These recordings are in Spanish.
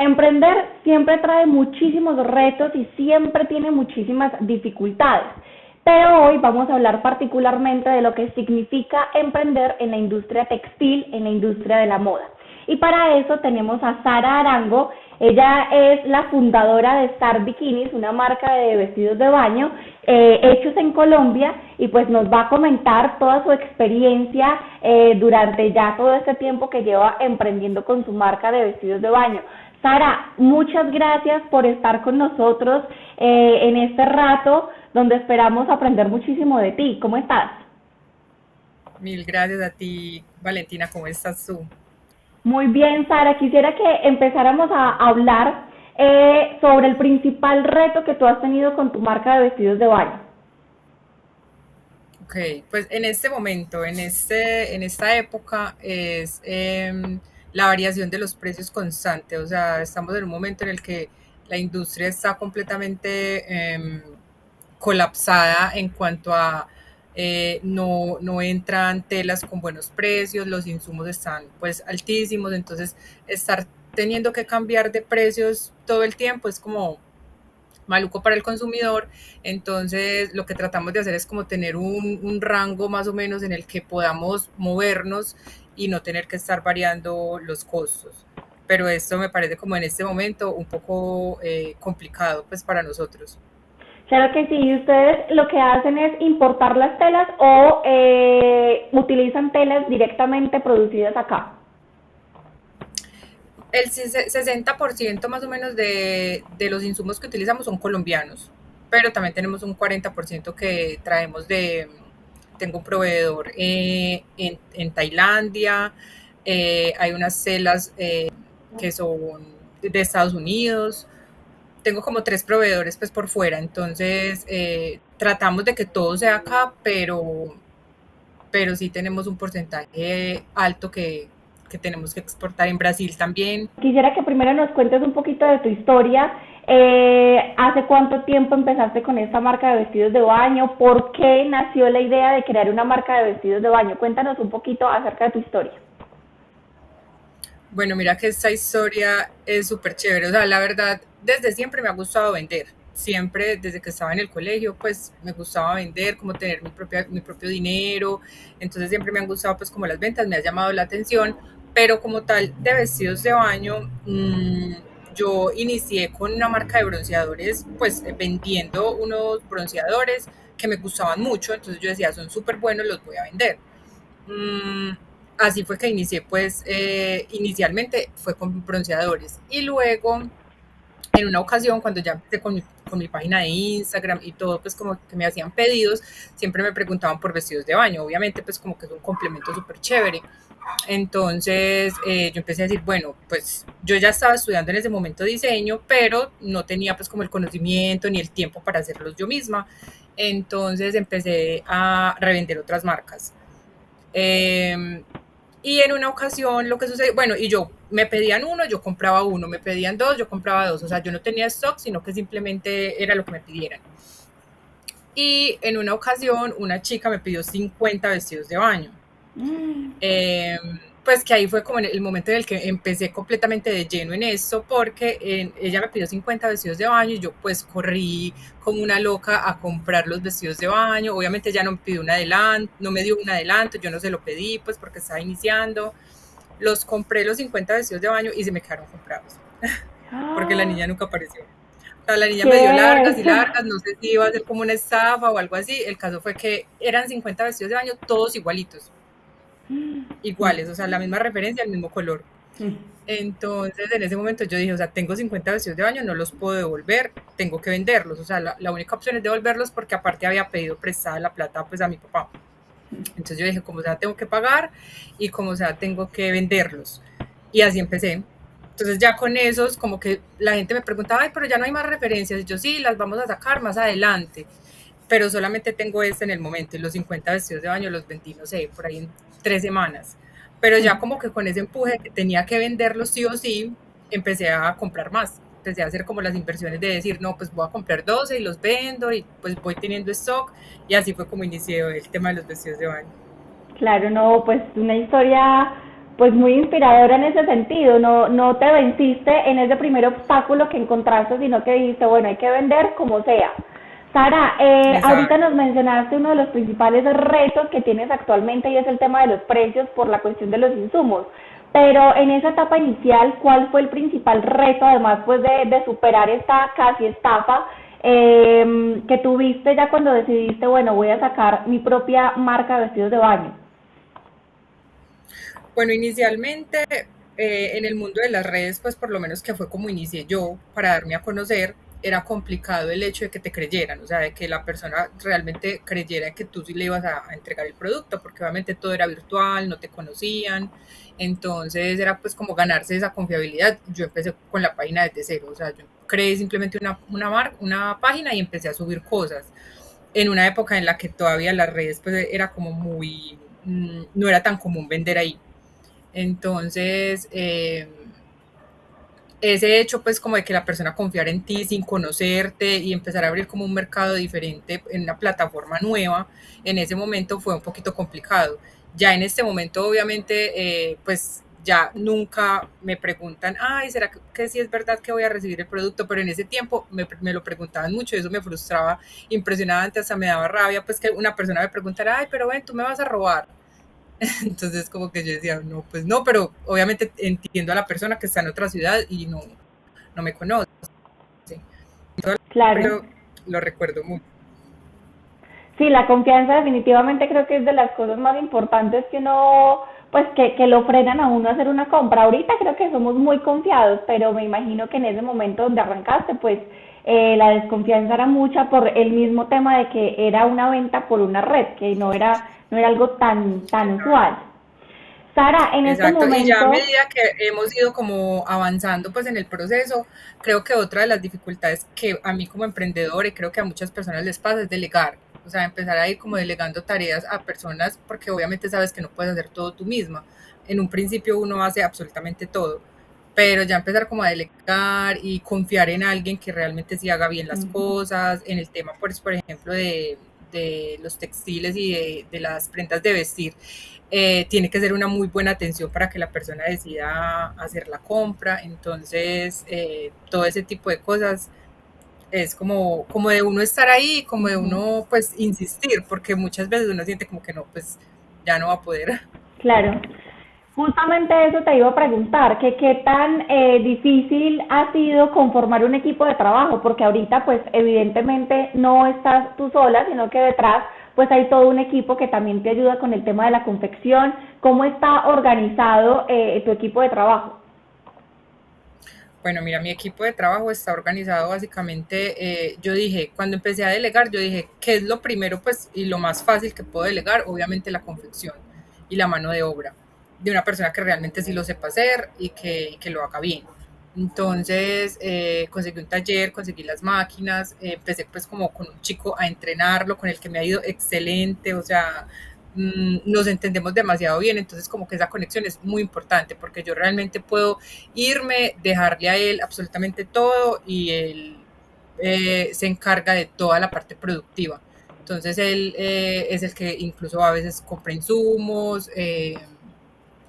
Emprender siempre trae muchísimos retos y siempre tiene muchísimas dificultades. Pero hoy vamos a hablar particularmente de lo que significa emprender en la industria textil, en la industria de la moda. Y para eso tenemos a Sara Arango. Ella es la fundadora de Star Bikinis, una marca de vestidos de baño eh, hechos en Colombia y pues nos va a comentar toda su experiencia eh, durante ya todo este tiempo que lleva emprendiendo con su marca de vestidos de baño. Sara, muchas gracias por estar con nosotros eh, en este rato donde esperamos aprender muchísimo de ti. ¿Cómo estás? Mil gracias a ti, Valentina. ¿Cómo estás tú? Muy bien, Sara. Quisiera que empezáramos a hablar eh, sobre el principal reto que tú has tenido con tu marca de vestidos de baño. Ok, pues en este momento, en, este, en esta época, es em, la variación de los precios constante. O sea, estamos en un momento en el que la industria está completamente em, colapsada en cuanto a eh, no, no entran telas con buenos precios, los insumos están pues altísimos, entonces estar teniendo que cambiar de precios todo el tiempo es como maluco para el consumidor, entonces lo que tratamos de hacer es como tener un, rango más o menos en el que podamos movernos y no tener que estar variando los costos. Pero esto me parece como en este momento un poco eh, complicado pues para nosotros. Claro que sí, ustedes lo que hacen es importar las telas o eh, utilizan telas directamente producidas acá. El 60% más o menos de, de los insumos que utilizamos son colombianos, pero también tenemos un 40% que traemos de, tengo un proveedor eh, en, Tailandia, eh, hay unas celas eh, que son de Estados Unidos, tengo como tres proveedores pues por fuera, entonces tratamos de que todo sea acá, pero, pero sí tenemos un porcentaje alto que, que tenemos que exportar en Brasil también. Quisiera que primero nos cuentes un poquito de tu historia. Eh, ¿Hace cuánto tiempo empezaste con esta marca de vestidos de baño? ¿Por qué nació la idea de crear una marca de vestidos de baño? Cuéntanos un poquito acerca de tu historia. Bueno, mira que esta historia es súper chévere. O sea, la verdad, desde siempre me ha gustado vender. Siempre, desde que estaba en el colegio, pues me gustaba vender, como tener mi, propia, mi propio dinero. Entonces siempre me han gustado pues como las ventas, me ha llamado la atención pero como tal de vestidos de baño, mm, yo inicié con una marca de bronceadores, pues vendiendo unos bronceadores que me gustaban mucho, entonces yo decía, son súper buenos, los voy a vender. Mm, así fue que inicié, pues eh, inicialmente fue con bronceadores y luego en una ocasión cuando ya empecé con con mi, página de Instagram y todo, pues como que me hacían pedidos, siempre me preguntaban por vestidos de baño, obviamente pues como que es un complemento súper chévere. Entonces eh, yo empecé a decir, bueno, pues yo ya estaba estudiando en ese momento diseño, pero no tenía pues como el conocimiento ni el tiempo para hacerlos yo misma. Entonces empecé a revender otras marcas. Em, y en una ocasión lo que sucedió, bueno, y yo me pedían uno, yo compraba uno, me pedían dos, yo compraba dos. O sea, yo no tenía stock, sino que simplemente era lo que me pidieran. Y en una ocasión una chica me pidió 50 vestidos de baño. Eh, pues que ahí fue como el momento en el que empecé completamente de lleno en esto, porque ella me pidió 50 vestidos de baño y yo pues corrí como una loca a comprar los vestidos de baño. Obviamente ya no me pidió un adelanto, no me dio un adelanto, yo no se lo pedí pues porque estaba iniciando. Los compré los 50 vestidos de baño y se me quedaron comprados, porque la niña nunca apareció. O sea, la niña me dio largas y largas, no sé si iba a ser como una estafa o algo así. El caso fue que eran 50 vestidos de baño, todos igualitos iguales, o sea, la misma referencia, el mismo color. Entonces, en ese momento yo dije, o sea, tengo 50 vestidos de baño, no los puedo devolver, tengo que venderlos. O sea, la, única opción es devolverlos porque aparte había pedido prestada la plata pues a mi papá. Entonces yo dije, como sea, tengo que pagar y como sea, tengo que venderlos. Y así empecé. Entonces ya con esos, como que la gente me preguntaba, ay, pero ya no hay más referencias. Y yo sí, las vamos a sacar más adelante. Pero solamente tengo este en el momento. Y los 50 vestidos de baño los vendí, no sé, por ahí en tres semanas. Pero ya como que con ese empuje que tenía que venderlos sí o sí, empecé a comprar más. Empecé a hacer como las inversiones de decir, no, pues voy a comprar 12 y los vendo y pues voy teniendo stock. Y así fue como inicié el tema de los vestidos de baño. Claro, no, pues una historia pues muy inspiradora en ese sentido, no, no te venciste en ese primer obstáculo que encontraste, sino que dijiste, bueno, hay que vender como sea. Sara, eh, ahorita nos mencionaste uno de los principales retos que tienes actualmente y es el tema de los precios por la cuestión de los insumos. Pero en esa etapa inicial, ¿cuál fue el principal reto, además pues de, superar esta casi estafa eh, que tuviste ya cuando decidiste, bueno, voy a sacar mi propia marca de vestidos de baño? Bueno, inicialmente eh, en el mundo de las redes, pues por lo menos que fue como inicié yo para darme a conocer, era complicado el hecho de que te creyeran, o sea, de que la persona realmente creyera que tú sí le ibas a, entregar el producto, porque obviamente todo era virtual, no te conocían, entonces era pues como ganarse esa confiabilidad. Yo empecé con la página desde cero, o sea, yo creé simplemente una, una, una página y empecé a subir cosas en una época en la que todavía las redes pues era como muy, mm, no era tan común vender ahí. Entonces, eh, ese hecho pues como de que la persona confiara en ti sin conocerte y empezar a abrir como un mercado diferente en una plataforma nueva, en ese momento fue un poquito complicado. Ya en este momento obviamente eh, pues ya nunca me preguntan, ay, ¿será que, sí es verdad que voy a recibir el producto? Pero en ese tiempo me, me lo preguntaban mucho, eso me frustraba impresionante, hasta me daba rabia, pues que una persona me preguntara, ay, pero ven, tú me vas a robar. Entonces como que yo decía, no, pues no, pero obviamente entiendo a la persona que está en otra ciudad y no, no me conoce. claro. Pero lo recuerdo mucho. Sí, la confianza definitivamente creo que es de las cosas más importantes que uno, pues que, que lo frenan a uno a hacer una compra. Ahorita creo que somos muy confiados, pero me imagino que en ese momento donde arrancaste, pues eh, la desconfianza era mucha por el mismo tema de que era una venta por una red, que no era no era algo tan, tan usual. Sara, en este momento... Y ya a medida que hemos ido como avanzando pues en el proceso, creo que otra de las dificultades que a mí como emprendedor y creo que a muchas personas les pasa es delegar. O sea, empezar a ir como delegando tareas a personas porque obviamente sabes que no puedes hacer todo tú misma. En un principio uno hace absolutamente todo, pero ya empezar como a delegar y confiar en alguien que realmente sí haga bien las cosas, en el tema, pues, por ejemplo, de, de los textiles y de, las prendas de vestir, eh, tiene que ser una muy buena atención para que la persona decida hacer la compra. Entonces, eh, todo ese tipo de cosas es como, como de uno estar ahí, como de uno pues insistir, porque muchas veces uno siente como que no, pues ya no va a poder. Claro. Justamente eso te iba a preguntar, que qué tan eh, difícil ha sido conformar un equipo de trabajo, porque ahorita pues evidentemente no estás tú sola, sino que detrás pues hay todo un equipo que también te ayuda con el tema de la confección. ¿Cómo está organizado eh, tu equipo de trabajo? Bueno, mira, mi equipo de trabajo está organizado básicamente, eh, yo dije, cuando empecé a delegar, yo dije, ¿qué es lo primero pues y lo más fácil que puedo delegar? Obviamente la confección y la mano de obra de una persona que realmente sí lo sepa hacer y que, que lo haga bien. Entonces eh, conseguí un taller, conseguí las máquinas, eh, empecé pues como con un chico a entrenarlo, con el que me ha ido excelente, o sea, mm, nos entendemos demasiado bien, entonces como que esa conexión es muy importante porque yo realmente puedo irme, dejarle a él absolutamente todo y él eh, se encarga de toda la parte productiva. Entonces él es el que incluso a veces compra insumos,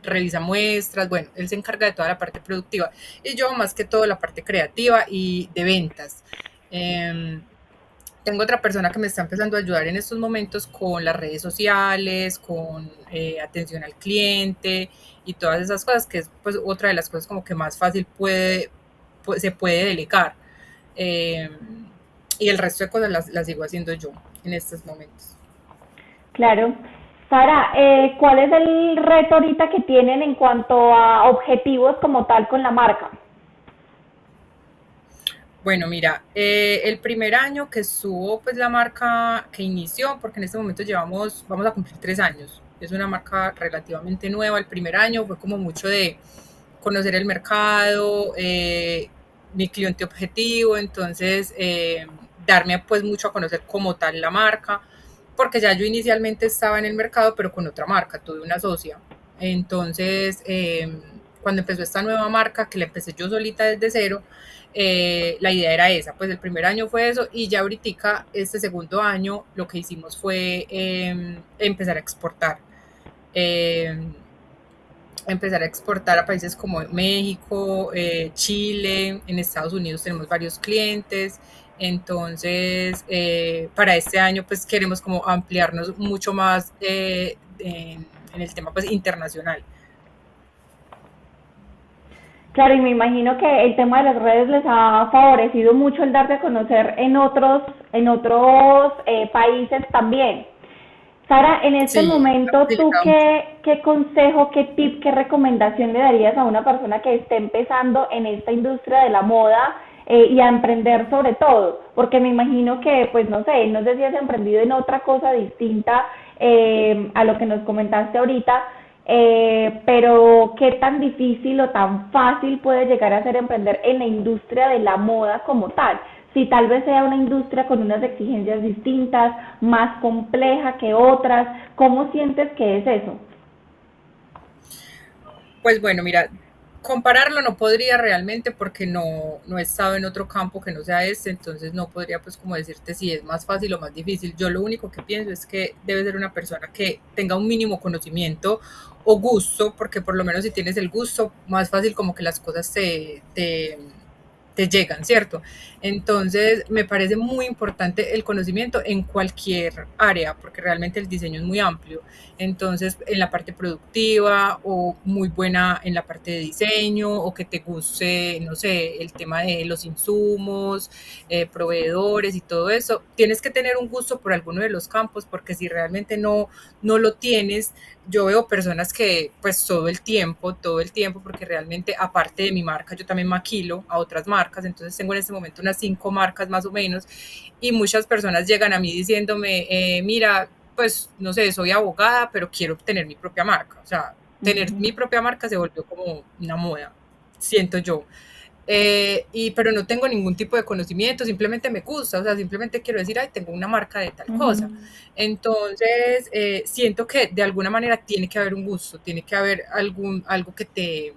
revisa muestras, bueno, él se encarga de toda la parte productiva y yo más que todo la parte creativa y de ventas. Em, tengo otra persona que me está empezando a ayudar en estos momentos con las redes sociales, con eh, atención al cliente y todas esas cosas, que es pues otra de las cosas como que más fácil puede, se puede delegar. Em, y el resto de cosas las, las sigo haciendo yo en estos momentos. Claro, Sara, eh, ¿cuál es el reto ahorita que tienen en cuanto a objetivos como tal con la marca? Bueno, mira, eh, el primer año que estuvo pues la marca que inició, porque en este momento llevamos, vamos a cumplir tres años, es una marca relativamente nueva, el primer año fue como mucho de conocer el mercado, eh, mi cliente objetivo, entonces darme pues mucho a conocer como tal la marca, porque ya yo inicialmente estaba en el mercado, pero con otra marca, tuve una socia. Entonces, eh, cuando empezó esta nueva marca, que la empecé yo solita desde cero, eh, la idea era esa, pues el primer año fue eso y ya ahorita, este segundo año, lo que hicimos fue em, empezar a exportar. Em, empezar a exportar a países como México, eh, Chile, en Estados Unidos tenemos varios clientes. Entonces, eh, para este año, pues queremos como ampliarnos mucho más eh, en, en, el tema pues internacional. Claro, y me imagino que el tema de las redes les ha favorecido mucho el darse a conocer en otros, en otros eh, países también. Sara, en este momento, ¿tú qué, qué consejo, qué tip, qué recomendación le darías a una persona que esté empezando en esta industria de la moda eh, y a emprender sobre todo? Porque me imagino que, pues no sé, no sé si has emprendido en otra cosa distinta eh, a lo que nos comentaste ahorita, eh, pero qué tan difícil o tan fácil puede llegar a ser emprender en la industria de la moda como tal. Si tal vez sea una industria con unas exigencias distintas, más compleja que otras, ¿cómo sientes que es eso? Pues bueno, mira, compararlo no podría realmente porque no, no he estado en otro campo que no sea este, entonces no podría pues como decirte si es más fácil o más difícil. Yo lo único que pienso es que debe ser una persona que tenga un mínimo conocimiento o gusto, porque por lo menos si tienes el gusto, más fácil como que las cosas te, te te llegan, ¿cierto? Entonces, me parece muy importante el conocimiento en cualquier área, porque realmente el diseño es muy amplio. Entonces, en la parte productiva o muy buena en la parte de diseño o que te guste, no sé, el tema de los insumos, eh, proveedores y todo eso, tienes que tener un gusto por alguno de los campos, porque si realmente no, no lo tienes, yo veo personas que pues todo el tiempo, todo el tiempo, porque realmente aparte de mi marca, yo también maquilo a otras marcas, entonces tengo en este momento unas cinco marcas más o menos, y muchas personas llegan a mí diciéndome, eh, mira, pues no sé, soy abogada, pero quiero tener mi propia marca, o sea, tener mi propia marca se volvió como una moda, siento yo. Eh, y, pero no tengo ningún tipo de conocimiento, simplemente me gusta, o sea, simplemente quiero decir, ay, tengo una marca de tal cosa. Entonces, eh, siento que de alguna manera tiene que haber un gusto, tiene que haber algún, algo que te,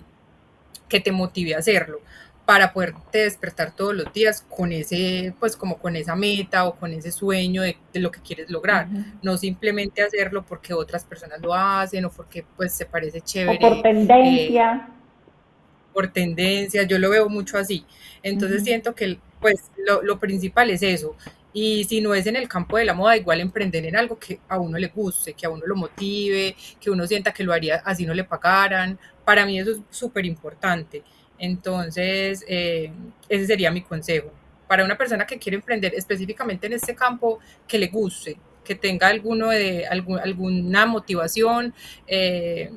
que te motive a hacerlo para poderte despertar todos los días con ese, pues como con esa meta o con ese sueño de, lo que quieres lograr, no simplemente hacerlo porque otras personas lo hacen o porque pues se parece chévere. O por tendencia. Eh, por tendencia, yo lo veo mucho así. Entonces siento que pues lo, lo, principal es eso. Y si no es en el campo de la moda, igual emprender en algo que a uno le guste, que a uno lo motive, que uno sienta que lo haría así no le pagaran. Para mí eso es súper importante. Entonces, eh, ese sería mi consejo. Para una persona que quiere emprender específicamente en este campo, que le guste, que tenga alguno de, algún, alguna motivación, eh,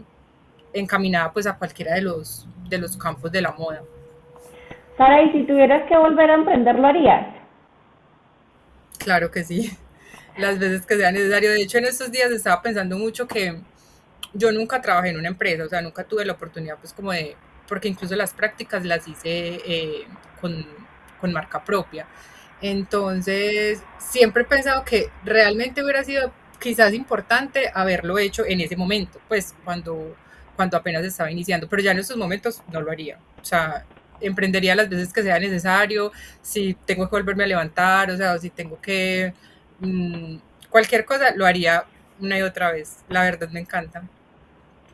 encaminada pues a cualquiera de los, de los campos de la moda. Sara, ¿y si tuvieras que volver a emprender, lo harías? Claro que sí, las veces que sea necesario. De hecho, en estos días estaba pensando mucho que yo nunca trabajé en una empresa, o sea, nunca tuve la oportunidad pues como de, porque incluso las prácticas las hice eh, con, con marca propia. Entonces, siempre he pensado que realmente hubiera sido quizás importante haberlo hecho en ese momento, pues cuando cuando apenas estaba iniciando, pero ya en estos momentos no lo haría. O sea, emprendería las veces que sea necesario, si tengo que volverme a levantar, o sea, si tengo que... Mmm, cualquier cosa lo haría una y otra vez. La verdad me encanta.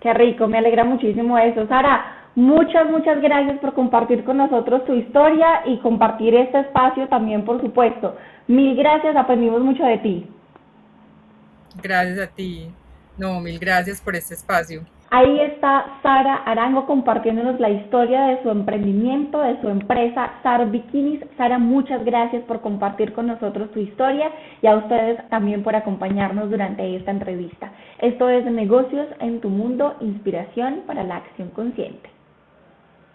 Qué rico, me alegra muchísimo eso. Sara, muchas, muchas gracias por compartir con nosotros tu historia y compartir este espacio también, por supuesto. Mil gracias, aprendimos mucho de ti. Gracias a ti. No, mil gracias por este espacio. Ahí está Sara Arango compartiéndonos la historia de su emprendimiento, de su empresa Sar Bikinis. Sara, muchas gracias por compartir con nosotros tu historia y a ustedes también por acompañarnos durante esta entrevista. Esto es Negocios en tu Mundo, inspiración para la acción consciente.